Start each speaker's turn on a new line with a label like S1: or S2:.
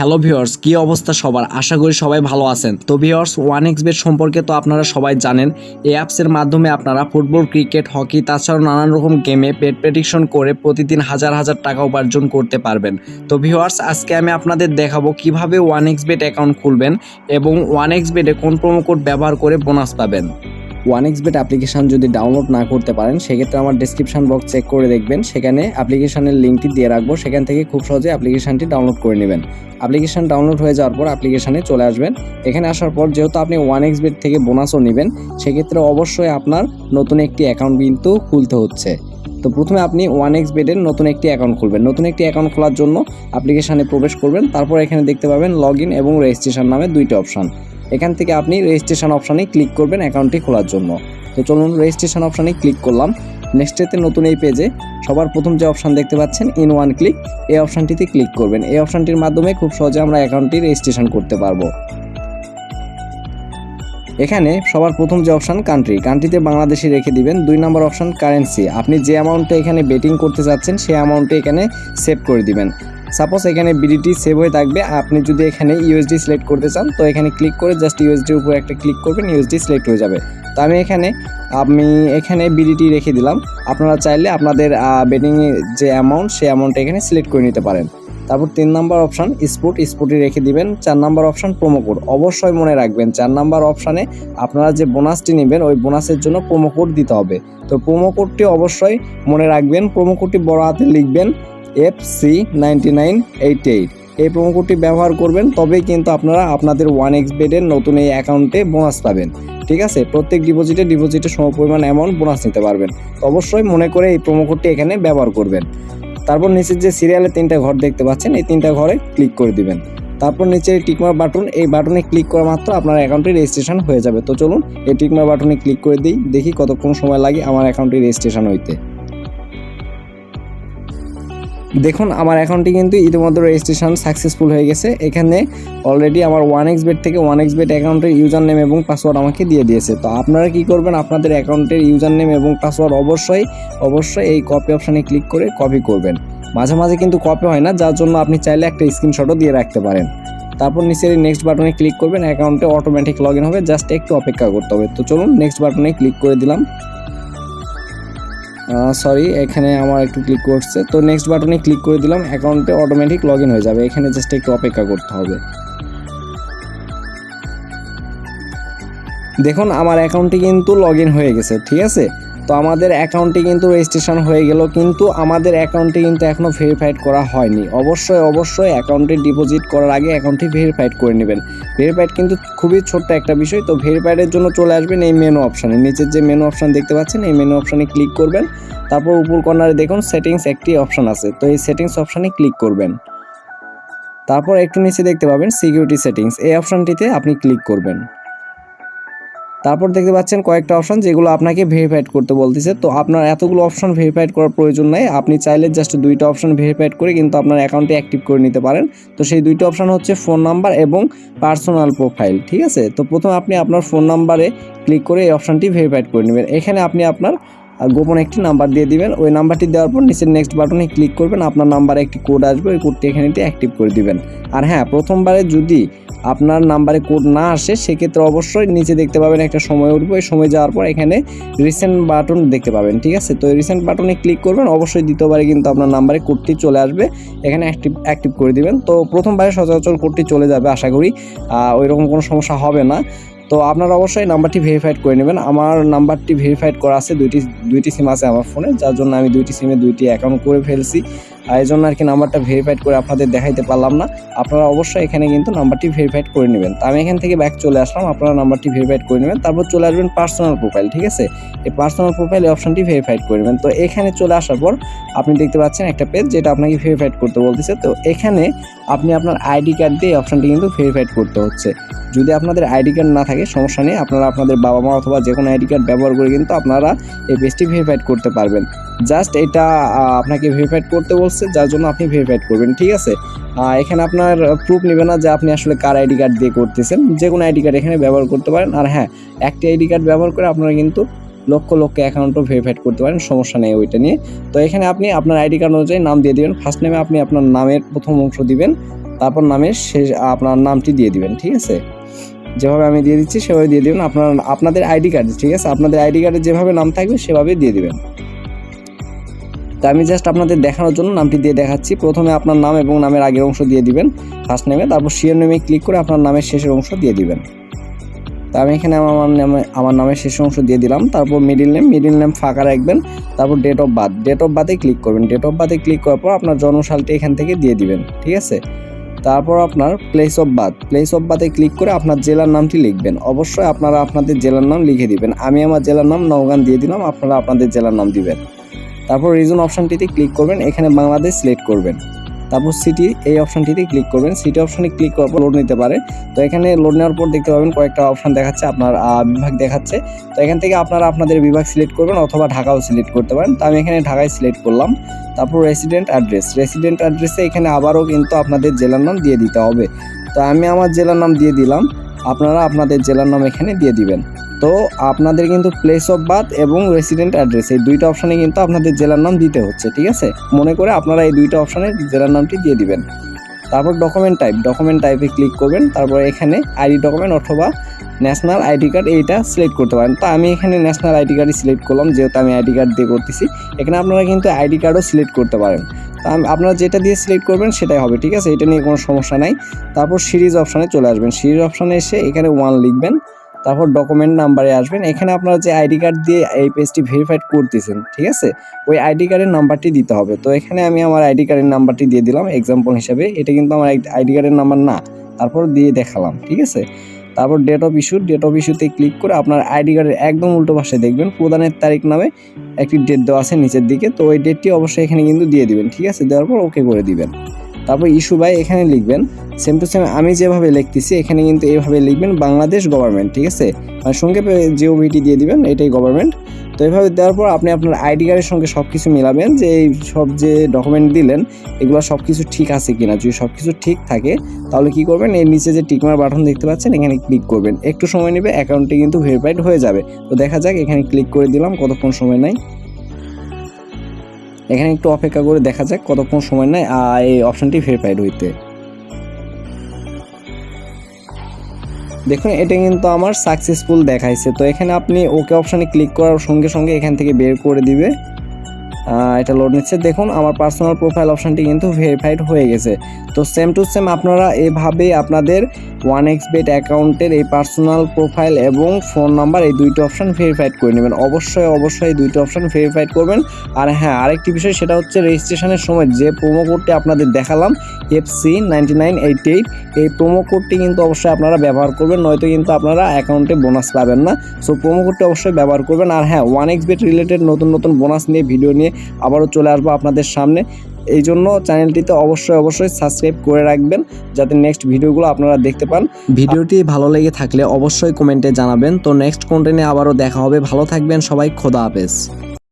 S1: Hello viewers কি অবস্থা সবার? আশা করি সবাই ভালো আছেন। তো ভিওর্স ওয়ান এক্স বেট সম্পর্কে তো আপনারা সবাই জানেন, এই অ্যাপসের মাধ্যমে আপনারা ফুটবল ক্রিকেট হকি তাছাড়াও নানান রকম গেমে পেট প্রেডিকশন করে প্রতিদিন হাজার হাজার টাকা উপার্জন করতে পারবেন। তো ভিওয়ার্স আজকে আমি আপনাদের দেখাবো কীভাবে ওয়ান এক্স বেট অ্যাকাউন্ট খুলবেন এবং ওয়ান এক্স বেটে কোন প্রোমো কোড ব্যবহার করে বোনাস পাবেন। ওয়ান এক্স বেট অ্যাপ্লিকেশন যদি ডাউনলোড না করতে পারেন, সেক্ষেত্রে আমার ডিসক্রিপশন বক্স চেক করে দেখবেন। সেখানে অ্যাপ্লিকেশানের লিঙ্কটি দিয়ে রাখব। সেখান থেকে খুব সহজে অ্যাপ্লিকেশনটি ডাউনলোড করে নেবেন। অ্যাপ্লিকেশন ডাউনলোড হয়ে যাওয়ার পর অ্যাপ্লিকেশানে চলে আসবেন। এখানে আসার পর যেহেতু আপনি ওয়ান এক্স বেট থেকে বোনাসও নেবেন, সেক্ষেত্রে অবশ্যই আপনার নতুন একটি অ্যাকাউন্ট কিন্তু খুলতে হচ্ছে। তো প্রথমে আপনি ওয়ান এক্স বেডের নতুন একটি অ্যাকাউন্ট খুলবেন। নতুন একটি অ্যাকাউন্ট খোলার জন্য অ্যাপ্লিকেশানে প্রবেশ করবেন। তারপর এখানে দেখতে পাবেন লগ ইন এবং রেজিস্ট্রেশন নামে দুইটি অপশান এখান থেকে আপনি রেজিস্ট্রেশন অপশানে ক্লিক করবেন অ্যাকাউন্টটি খোলার জন্য। তো চলুন রেজিস্ট্রেশন অপশানে ক্লিক করলাম। নেক্সটেতে নতুন এই পেজে সবার প্রথম যে অপশান দেখতে পাচ্ছেন ইন ওয়ান ক্লিক এই অপশানটিতে ক্লিক করবেন। এই অপশানটির মাধ্যমে খুব সহজে আমরা অ্যাকাউন্টটি রেজিস্ট্রেশন করতে পারব। এখানে সবার প্রথম যে অপশান কান্ট্রি কান্ট্রিতে বাংলাদেশে রেখে দিবেন। দুই নম্বর অপশান কারেন্সি আপনি যে অ্যামাউন্টটা এখানে বেটিং করতে চাচ্ছেন সেই অ্যামাউন্টে এখানে সেভ করে দিবেন। সাপোজ এখানে বিডিটি সেভ হয়ে থাকবে আপনি যদি এখানে ইউএসডি সিলেক্ট করতে চান, তো এখানে ক্লিক করে জাস্ট ইউএসডির উপর একটা ক্লিক করবেন ইউএসডি সিলেক্ট হয়ে যাবে। তো আমি এখানে আমি এখানে বিডিটি রেখে দিলাম। আপনারা চাইলে আপনাদের বেটিংয়ের যে অ্যামাউন্ট সেই অ্যামাউন্টটা এখানে সিলেক্ট করে নিতে পারেন। তারপর তিন নাম্বার অপশান স্পোর্ট স্পোর্টে রেখে দিবেন। চার নাম্বার অপশান প্রোমো কোড অবশ্যই মনে রাখবেন, চার নাম্বার অপশানে আপনারা যে বোনাসটি নেবেন, ওই বোনাসের জন্য প্রোমো কোড দিতে হবে। তো প্রোমো কোডটি অবশ্যই মনে রাখবেন প্রোমো কোডটি বড় হাতে লিখবেন। F C nine eight eight এই প্রোমো কোডটি ব্যবহার করবেন, তবেই কিন্তু আপনারা আপনাদের ওয়ান এক্স বেডের নতুন এই অ্যাকাউন্টে বোনাস পাবেন। ঠিক আছে? প্রত্যেক ডিপোজিটে ডিপোজিটে সমপরিমাণ অ্যামাউন্ট বোনাস নিতে পারবেন। অবশ্যই মনে করে এই প্রোমো কোডটি এখানে ব্যবহার করবেন। তারপর নিচের যে সিরিয়ালে তিনটা ঘর দেখতে পাচ্ছেন, এই তিনটা ঘরে ক্লিক করে দিবেন। তারপর নিচে টিকমার বাটন এই বাটনে ক্লিক করা মাত্র আপনার অ্যাকাউন্টে রেজিস্ট্রেশন হয়ে যাবে। তো চলুন, এই টিকমার বাটনে ক্লিক করে দিই, দেখি কতক্ষণ সময় লাগে আমার অ্যাকাউন্টে রেজিস্ট্রেশন হইতে। দেখুন, আমার অ্যাকাউন্টটি কিন্তু ইতিমধ্যে রেজিস্ট্রেশন সাকসেসফুল হয়ে গেছে। এখানে অলরেডি আমার ওয়ান এক্স বেড থেকে ওয়ান এক্স বেড অ্যাকাউন্টের ইউজার নেম এবং পাসওয়ার্ড আমাকে দিয়ে দিয়েছে। তো আপনারা কি করবেন, আপনাদের অ্যাকাউন্টের ইউজার নেম এবং পাসওয়ার্ড অবশ্যই অবশ্যই এই কপি অপশানে ক্লিক করে কপি করবেন। মাঝে মাঝে কিন্তু কপি হয় না, যার জন্য আপনি চাইলে একটা স্ক্রিনশটও দিয়ে রাখতে পারেন। তারপর নিচের নেক্সট বাটনে ক্লিক করবেন, অ্যাকাউন্টে অটোমেটিক লগ হবে জাস্ট একটু অপেক্ষা করতে হবে। তো চলুন নেক্সট বাটনে ক্লিক করে দিলাম। সরি এখানে আমার একটু ক্লিক করছে। তো নেক্সট বাটনে ক্লিক করে দিলাম অ্যাকাউন্টে অটোমেটিক লগ হয়ে যাবে। এখানে জাস্ট একটু অপেক্ষা করতে হবে। দেখুন, আমার অ্যাকাউন্টে কিন্তু লগ হয়ে গেছে, ঠিক আছে? তো আমাদের অ্যাকাউন্টটি কিন্তু রেজিস্ট্রেশন হয়ে গেল, কিন্তু আমাদের অ্যাকাউন্টটি কিন্তু এখনও ভেরিফাইড করা হয়নি। অবশ্যই অবশ্যই অ্যাকাউন্টে ডিপোজিট করার আগে অ্যাকাউন্টটি ভেরিফাইড করে নেবেন। ভেরিফাইড কিন্তু খুবই ছোট্ট একটা বিষয়, তো ভেরিফাইডের জন্য চলে আসবেন এই মেনু অপশানে নিচের যে মেনু অপশান দেখতে পাচ্ছেন, এই মেনু অপশানে ক্লিক করবেন। তারপর উপর কর্নারে দেখুন সেটিংস একটি অপশান আছে, তো এই সেটিংস অপশানে ক্লিক করবেন। তারপর একটু নিচে দেখতে পাবেন সিকিউরিটি সেটিংস এই অপশানটিতে আপনি ক্লিক করবেন। তারপর দেখতে পাচ্ছেন কয়েকটা অপশন যেগুলো আপনাকে ভেরিফাইড করতে বলতেছে। তো আপনার এতগুলো অপশন ভেরিফাইড করার প্রয়োজন নাই। আপনি চাইলে জাস্ট দুইটা অপশন ভেরিফাইড করে কিন্তু আপনার অ্যাকাউন্টে অ্যাক্টিভ করে নিতে পারেন। তো সেই দুইটা অপশন হচ্ছে ফোন নাম্বার এবং পার্সোনাল প্রোফাইল ঠিক আছে? তো প্রথমে আপনি আপনার ফোন নাম্বারে ক্লিক করে এই অপশানটি ভেরিফাইড করে নেবেন। এখানে আপনি আপনার গোপন একটি নাম্বার দিয়ে দিবেন। ওই নাম্বারটি দেওয়ার পর নিচের নেক্সট বাটনে ক্লিক করবেন। আপনার নাম্বারে একটি কোড আসবে। ওই কোডটি এখানে অ্যাক্টিভ করে দিবেন। আর হ্যাঁ প্রথমবারে যদি আপনার নাম্বারে কোড না আসে, সেক্ষেত্রে অবশ্যই নিচে দেখতে পাবেন একটা সময় উঠবে। ওই সময় যাওয়ার পর এখানে রিসেন্ট বাটন দেখতে পাবেন, ঠিক আছে? তো রিসেন্ট বাটনে ক্লিক করবেন। অবশ্যই দ্বিতীয়বারে কিন্তু আপনার নাম্বারে কোডটি চলে আসবে। এখানে অ্যাক্টিভ অ্যাক্টিভ করে দিবেন। তো প্রথমবারে সচরাচর কোডটি চলে যাবে, আশা করি। ওই রকম কোনো সমস্যা হবে না। তো আপনারা অবশ্যই নাম্বারটি ভেরিফাইড করে নেবেন। আমার নাম্বারটি ভেরিফাইড করা আছে, দুইটি দুইটি সিম আছে আমার ফোনে যার জন্য আমি দুইটি সিমে দুইটি অ্যাকাউন্ট করে ফেলছি। এই জন্য আর কি নাম্বারটা ভেরিফাইড করে আপনাদের দেখাইতে পারলাম না। আপনারা অবশ্যই এখানে কিন্তু নাম্বারটি ভেরিফাইড করে নেবেন। তো আমি এখান থেকে ব্যাক চলে আসলাম, আপনারা নাম্বারটি ভেরিফাইড করে নেবেন। তারপর চলে আসবেন পার্সোনাল প্রোফাইল ঠিক আছে? এই পার্সোনাল প্রোফাইল এই অপশনটি ভেরিফাইড করে নেবেন। তো এখানে চলে আসার পর আপনি দেখতে পাচ্ছেন একটা পেজ যেটা আপনাকে ভেরিফাইড করতে বলতেছে। তো এখানে আপনি আপনার আইডি কার্ড দিয়ে অপশনটি কিন্তু ভেরিফাইড করতে হচ্ছে। যদি আপনাদের আইডি কার্ড না থাকে, সমস্যা নেই। আপনারা আপনাদের বাবা মা অথবা যে কোনো আইডি কার্ড ব্যবহার করে কিন্তু আপনারা এই পেজটি ভেরিফাইড করতে পারবেন। জাস্ট এটা আপনাকে ভেরিফাইড করতে বলছে, যার জন্য আপনি ভেরিফাইড করবেন, ঠিক আছে? এখানে আপনার প্রুফ নেবে না যে আপনি আসলে কার আইডি কার্ড দিয়ে করতেছেন। যে কোনো আইডি কার্ড এখানে ব্যবহার করতে পারেন। আর হ্যাঁ একটি আইডি কার্ড ব্যবহার করে আপনারা কিন্তু লক্ষ লক্ষ অ্যাকাউন্টও ভেরিফাইড করতে পারেন, সমস্যা নেই ওইটা নিয়ে। তো এখানে আপনি আপনার আইডি কার্ড অনুযায়ী নাম দিয়ে দিবেন। ফার্স্ট নেমে আপনি আপনার নামের প্রথম অংশ দিবেন, তারপর নামের শেষ, আপনার নামটি দিয়ে দিবেন, ঠিক আছে? যেভাবে আমি দিয়ে দিচ্ছি, সেভাবে দিয়ে দিবেন। আপনার, আপনাদের আইডি কার্ড ঠিক আছে? আপনাদের আইডি কার্ডে যেভাবে নাম থাকবে, সেভাবেই দিয়ে দিবেন। তো আমি জাস্ট আপনাদের দেখানোর জন্য নামটি দিয়ে দেখাচ্ছি। প্রথমে আপনার নাম এবং নামের আগের অংশ দিয়ে দিবেন ফার্স্ট নেমে তারপর শিওর নেমে ক্লিক করে আপনার নামের শেষের অংশ দিয়ে দিবেন। তো আমি এখানে আমার নামে আমার নামের শেষ অংশ দিয়ে দিলাম। তারপর মিডিল নেম মিডিল নেম ফাঁকা রাখবেন। তারপর date of birth date of বার্থে click করবেন। ডেট অফ বার্থে ক্লিক করার পর আপনার জন্মসালটি এখান থেকে দিয়ে দিবেন, ঠিক আছে? তারপর আপনার place of birth place of বার্থে click করে আপনার জেলার নামটি লিখবেন। অবশ্যই আপনারা আপনাদের জেলার নাম লিখে দিবেন। আমি আমার জেলার নাম নওগান দিয়ে দিলাম, আপনারা আপনাদের জেলার নাম দিবেন। তারপর রিজন অপশানটিতে ক্লিক করবেন। এখানে বাংলাদেশ সিলেক্ট করবেন। তারপর সিটি এই অপশানটিতে ক্লিক করবেন। সিটি অপশানে ক্লিক করার পর লোড নিতে পারে। তো এখানে লোড নেওয়ার পর দেখতে পাবেন কয়েকটা অপশান দেখাচ্ছে, আপনার বিভাগ দেখাচ্ছে। তো এখান থেকে আপনারা আপনাদের বিভাগ সিলেক্ট করবেন অথবা ঢাকাও সিলেক্ট করতে পারেন। তো আমি এখানে ঢাকায় সিলেক্ট করলাম। তারপর রেসিডেন্ট অ্যাড্রেস রেসিডেন্ট অ্যাড্রেসে এখানে আবারও কিন্তু আপনাদের জেলার নাম দিয়ে দিতে হবে। তো আমি আমার জেলার নাম দিয়ে দিলাম। আপনারা আপনাদের জেলার নাম এখানে দিয়ে দিবেন। তো আপনাদের কিন্তু প্লেস অফ বার্থ এবং রেসিডেন্ট অ্যাড্রেস এই দুইটা অপশানে কিন্তু আপনাদের জেলার নাম দিতে হচ্ছে, ঠিক আছে? মনে করে আপনারা এই দুইটা অপশানে জেলার নামটি দিয়ে দিবেন। তারপর ডকুমেন্ট টাইপ ডকুমেন্ট টাইপে ক্লিক করবেন, তারপর এখানে আইডি ডকুমেন্ট অথবা ন্যাশনাল আইডি কার্ড এইটা সিলেক্ট করতে পারেন। তো আমি এখানে ন্যাশনাল আইডি কার্ডই সিলেক্ট করলাম, যেহেতু আমি আইডি কার্ড দিয়ে করতেছি, এখানে আপনারা কিন্তু আইডি কার্ডও সিলেক্ট করতে পারেন। তা আপনারা যেটা দিয়ে সিলেক্ট করবেন সেটাই হবে, ঠিক আছে? এটা নিয়ে কোনো সমস্যা নাই। তারপর সিরিজ অপশানে চলে আসবেন। সিরিজ অপশানে এসে এখানে ওয়ান লিখবেন। তারপর ডকুমেন্ট নাম্বারে আসবেন। এখানে আপনারা যে আইডি কার্ড দিয়ে এই পেজটি ভেরিফাইড করতেছেন, ঠিক আছে? ওই আইডি কার্ডের নাম্বারটি দিতে হবে। তো এখানে আমি আমার আইডি কার্ডের নাম্বারটি দিয়ে দিলাম এক্সাম্পল হিসাবে। এটা কিন্তু আমার আইডি কার্ডের নাম্বার না। তারপর দিয়ে দেখালাম, ঠিক আছে? তারপর date of issue date of ইস্যুতে ক্লিক করে আপনার আইডি কার্ডের একদম উল্টো পাশে দেখবেন, প্রদানের তারিখ নামে একটি ডেট দেওয়া আছে নিচের দিকে। তো ওই ডেটটি অবশ্যই এখানে কিন্তু দিয়ে দিবেন, ঠিক আছে? দেওয়ার পর ওকে করে দিবেন। তারপর ইস্যু বাই এখানে লিখবেন সেম টু সেম আমি যেভাবে লিখতেছি, এখানে কিন্তু এইভাবে লিখবেন বাংলাদেশ গভর্নমেন্ট ঠিক আছে? মানে সংক্ষেপে জিওভিটি দিয়ে দিবেন, এটাই গভর্নমেন্ট তো এইভাবে দেওয়ার পর আপনি আপনার আইডি কার্ডের সঙ্গে সব কিছু মিলাবেন যে এই সব যে ডকুমেন্ট দিলেন, এগুলো সব কিছু ঠিক আছে কিনা। যদি সব কিছু ঠিক থাকে, তাহলে কি করবেন? এর নিচে যে টিকমার বাটন দেখতে পাচ্ছেন, এখানে ক্লিক করবেন। একটু সময় নেবে অ্যাকাউন্টটি কিন্তু ভেরিফাইড হয়ে যাবে। তো দেখা যাক, এখানে ক্লিক করে দিলাম, কতক্ষণ সময় নেয় এখানে একটু অপেক্ষা করে দেখা যাক কতক্ষণ সময় নেয়, আর এই অপশানটি ভেরিফাইড হইতে। দেখুন, এটা কিন্তু আমার সাকসেসফুল দেখাইছে। তো এখানে আপনি ওকে অপশানে ক্লিক করার সঙ্গে সঙ্গে এখান থেকে বের করে দিবে। এটা লোড নিচ্ছে। দেখুন, আমার পার্সোনাল প্রোফাইল অপশানটি কিন্তু ভেরিফাইড হয়ে গেছে। তো সেম টু সেম আপনারা এভাবে আপনাদের ওয়ান এক্স বেট অ্যাকাউন্টের এই পার্সোনাল প্রোফাইল এবং ফোন নাম্বার এই দুইটা অপশান ভেরিফাইড করে নেবেন। অবশ্যই অবশ্যই এই দুইটা অপশান ভেরিফাইড করবেন। আর হ্যাঁ আরেকটি বিষয় সেটা হচ্ছে রেজিস্ট্রেশনের সময় যে প্রোমো কোডটি আপনাদের দেখালাম F C ninety nine eight eight এই প্রোমো কোডটি কিন্তু অবশ্যই আপনারা ব্যবহার করবেন, নয়তো কিন্তু আপনারা অ্যাকাউন্টে বোনাস পাবেন না। সো প্রোমো কোডটি অবশ্যই ব্যবহার করবেন। আর হ্যাঁ ওয়ান এক্স বেট রিলেটেড নতুন নতুন বোনাস নিয়ে ভিডিও নিয়ে আবারও চলে আসব আপনাদের সামনে। এই জন্য চ্যানেলটিতে অবশ্যই অবশ্যই সাবস্ক্রাইব করে রাখবেন, যাতে নেক্সট ভিডিওগুলো আপনারা দেখতে পান। ভিডিওটি ভালো লেগে থাকলে অবশ্যই কমেন্টে জানাবেন। তো নেক্সট কন্টেন্টে আবারও দেখা হবে। ভালো থাকবেন সবাই, খোদা হাফেজ।